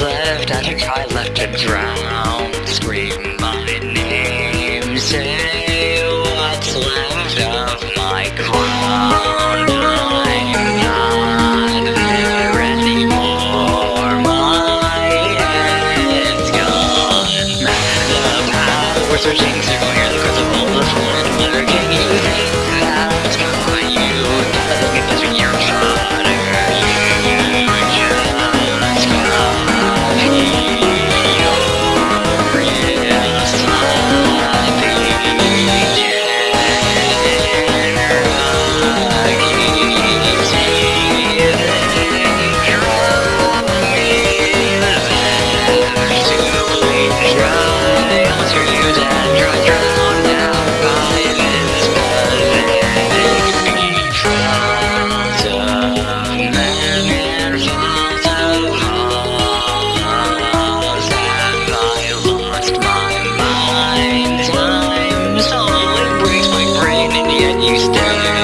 left at a guy left to drown, scream my name, say what's left of my crown. I'm not there anymore, my head's gone. The powers are changing, clear the crystal ball, the floor, the letter king. you still